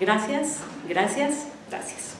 Gracias, gracias, gracias.